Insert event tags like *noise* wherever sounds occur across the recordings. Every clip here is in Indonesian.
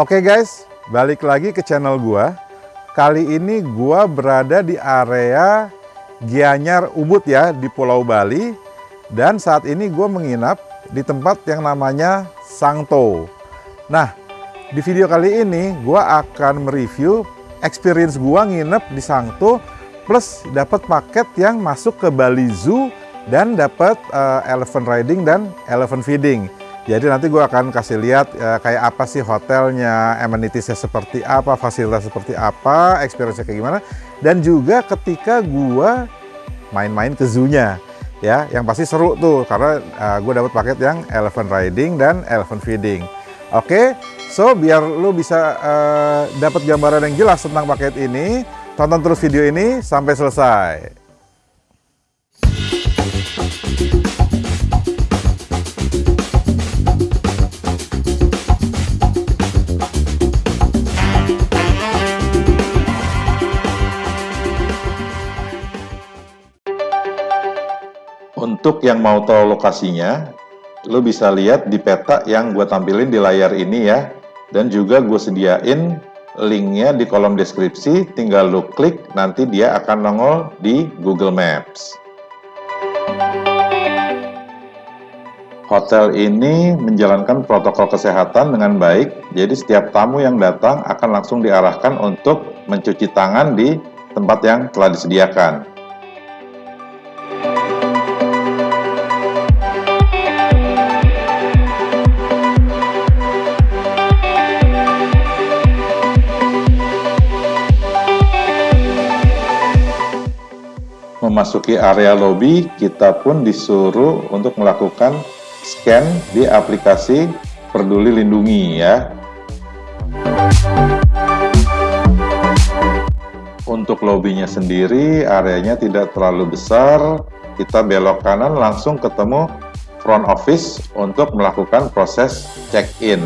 Oke guys, balik lagi ke channel gua. Kali ini gua berada di area Gianyar Ubud ya di Pulau Bali dan saat ini gua menginap di tempat yang namanya Sangto. Nah, di video kali ini gua akan mereview experience gua nginep di Sangto plus dapat paket yang masuk ke Bali Zoo dan dapat uh, elephant riding dan elephant feeding. Jadi nanti gue akan kasih lihat uh, kayak apa sih hotelnya, amenitiesnya seperti apa, fasilitas seperti apa, experience-nya kayak gimana. Dan juga ketika gue main-main ke zoo-nya. Ya, yang pasti seru tuh karena uh, gue dapat paket yang elephant riding dan elephant feeding. Oke, so biar lu bisa uh, dapat gambaran yang jelas tentang paket ini, tonton terus video ini sampai selesai. Untuk yang mau tahu lokasinya, lo bisa lihat di peta yang gue tampilin di layar ini ya. Dan juga gue sediain linknya di kolom deskripsi, tinggal lo klik, nanti dia akan nongol di Google Maps. Hotel ini menjalankan protokol kesehatan dengan baik, jadi setiap tamu yang datang akan langsung diarahkan untuk mencuci tangan di tempat yang telah disediakan. Memasuki area lobby, kita pun disuruh untuk melakukan scan di aplikasi Peduli Lindungi ya. Untuk lobbynya sendiri, areanya tidak terlalu besar. Kita belok kanan langsung ketemu front office untuk melakukan proses check-in.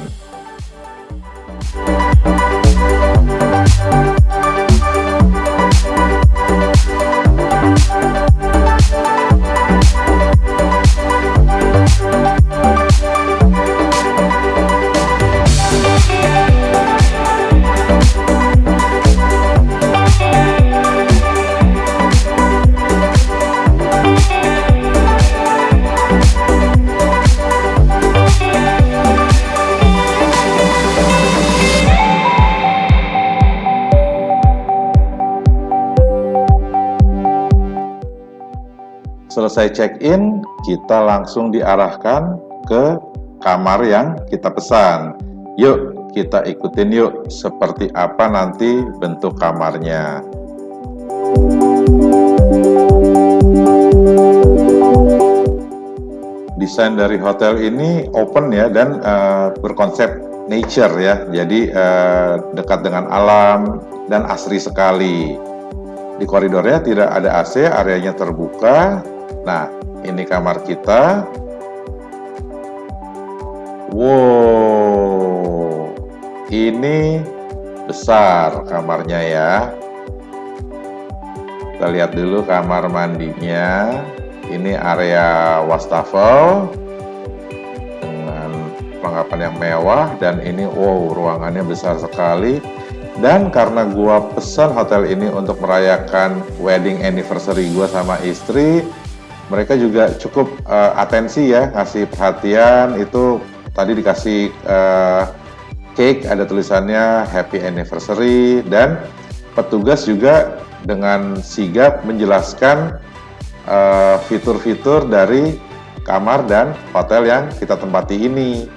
Selesai check-in, kita langsung diarahkan ke kamar yang kita pesan. Yuk, kita ikutin yuk seperti apa nanti bentuk kamarnya. Desain dari hotel ini open ya dan uh, berkonsep nature ya. Jadi uh, dekat dengan alam dan asri sekali. Di koridornya tidak ada AC, areanya terbuka, Nah, ini kamar kita. Wow, ini besar kamarnya ya. Kita lihat dulu kamar mandinya. Ini area wastafel dengan perlengkapan yang mewah dan ini wow ruangannya besar sekali. Dan karena gua pesan hotel ini untuk merayakan wedding anniversary gua sama istri, mereka juga cukup uh, atensi ya ngasih perhatian. Itu tadi dikasih uh, cake ada tulisannya happy anniversary. Dan petugas juga dengan sigap menjelaskan eh, fitur-fitur uh, dari kamar dan hotel yang kita tempati ini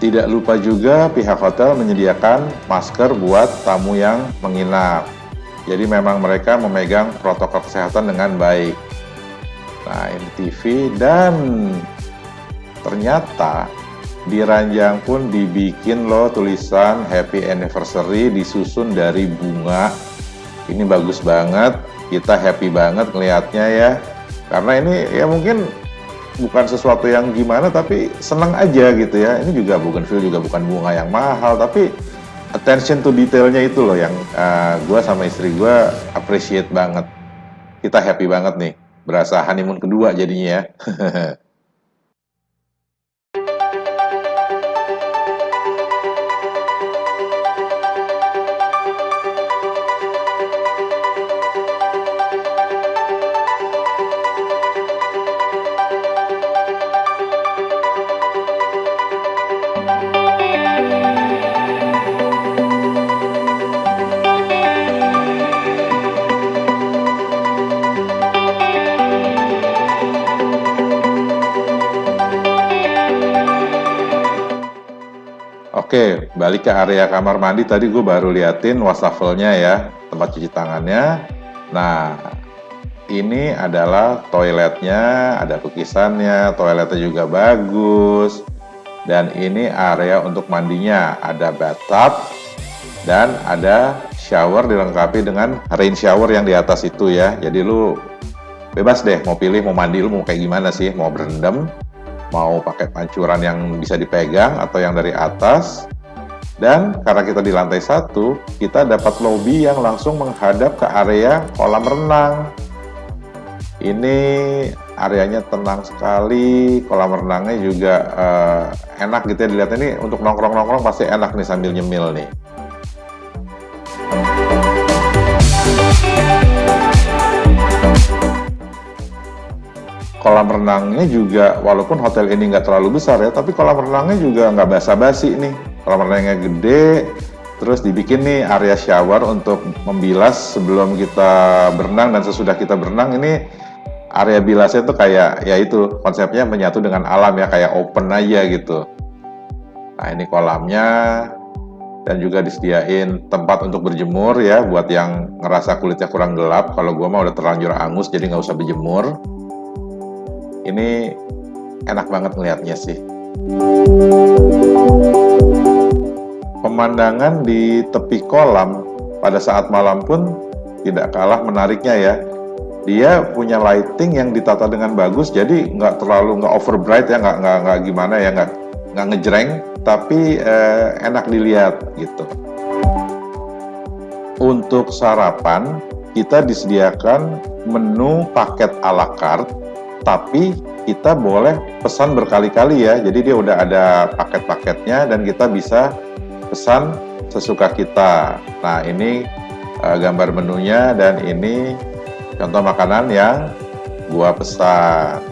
Tidak lupa juga pihak hotel menyediakan masker buat tamu yang menginap. Jadi memang mereka memegang protokol kesehatan dengan baik. Nah ini TV dan ternyata di ranjang pun dibikin loh tulisan happy anniversary disusun dari bunga. Ini bagus banget, kita happy banget ngelihatnya ya. Karena ini ya mungkin bukan sesuatu yang gimana tapi senang aja gitu ya ini juga bukan feel juga bukan bunga yang mahal tapi attention to detailnya itu loh yang uh, eh, gue sama istri gue appreciate banget kita happy banget nih berasa honeymoon kedua jadinya ya. *laughs* Oke, balik ke area kamar mandi tadi gue baru liatin wastafelnya ya, tempat cuci tangannya. Nah, ini adalah toiletnya, ada lukisannya, toiletnya juga bagus. Dan ini area untuk mandinya, ada bathtub dan ada shower dilengkapi dengan rain shower yang di atas itu ya. Jadi lu bebas deh mau pilih mau mandi lu mau kayak gimana sih, mau berendam mau pakai pancuran yang bisa dipegang atau yang dari atas. Dan karena kita di lantai satu kita dapat lobby yang langsung menghadap ke area kolam renang. Ini areanya tenang sekali kolam renangnya juga uh, enak gitu ya dilihat. Ini untuk nongkrong-nongkrong pasti enak nih sambil nyemil nih kolam renangnya juga walaupun hotel ini nggak terlalu besar ya tapi kolam renangnya juga nggak basa-basi nih. Kolam renangnya gede terus dibikin nih area shower untuk membilas sebelum kita berenang dan sesudah kita berenang ini area bilasnya tuh kayak ya itu konsepnya menyatu dengan alam ya kayak open aja gitu. Nah ini kolamnya dan juga disediain tempat untuk berjemur ya buat yang ngerasa kulitnya kurang gelap. Kalau gua mah udah terlanjur angus jadi nggak usah berjemur ini enak banget ngelihatnya sih. Pemandangan di tepi kolam pada saat malam pun tidak kalah menariknya ya. Dia punya lighting yang ditata dengan bagus jadi nggak terlalu nggak over bright ya nggak nggak nggak gimana ya nggak nggak ngejreng tapi eh, enak dilihat gitu. Untuk sarapan kita disediakan menu paket ala carte tapi kita boleh pesan berkali-kali ya. Jadi dia udah ada paket-paketnya dan kita bisa pesan sesuka kita. Nah ini uh, gambar menunya dan ini contoh makanan yang gua pesan.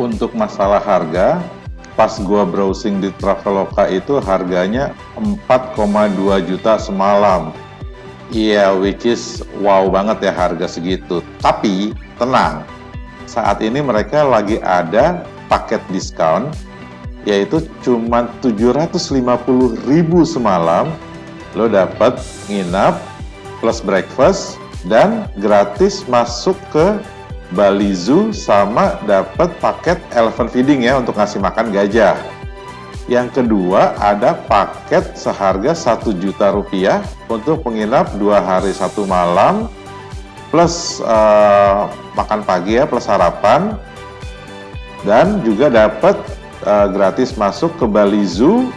Untuk masalah harga pas gua browsing di Traveloka itu harganya 4,2 juta semalam. Iya, yeah, which is wow banget ya harga segitu. Tapi tenang, saat ini mereka lagi ada paket diskon yaitu cuma 750 ribu semalam lo dapat nginap plus breakfast dan gratis masuk ke Bali Zoo sama dapat paket elephant feeding ya untuk ngasih makan gajah. Yang kedua ada paket seharga satu juta rupiah untuk menginap dua hari satu malam plus uh, makan pagi ya plus sarapan dan juga dapat uh, gratis masuk ke Bali Zoo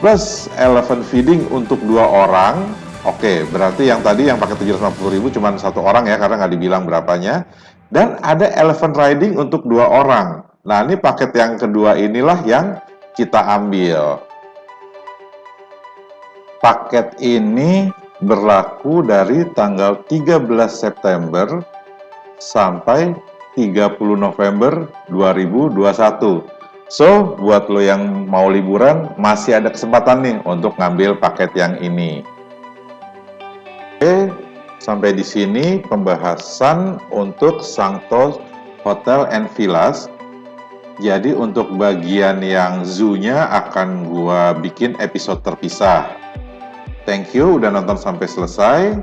plus elephant feeding untuk dua orang Oke, berarti yang tadi yang pakai 750 ribu cuma satu orang ya, karena nggak dibilang berapanya. Dan ada elephant riding untuk dua orang. Nah, ini paket yang kedua inilah yang kita ambil. Paket ini berlaku dari tanggal 13 September sampai 30 November 2021. So, buat lo yang mau liburan, masih ada kesempatan nih untuk ngambil paket yang ini. Sampai di sini pembahasan untuk Sangto Hotel and Villas. Jadi untuk bagian yang zoo-nya akan gua bikin episode terpisah. Thank you udah nonton sampai selesai.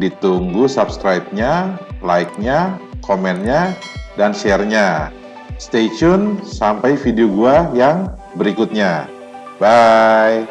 Ditunggu subscribe-nya, like-nya, komennya, dan share-nya. Stay tune sampai video gua yang berikutnya. Bye!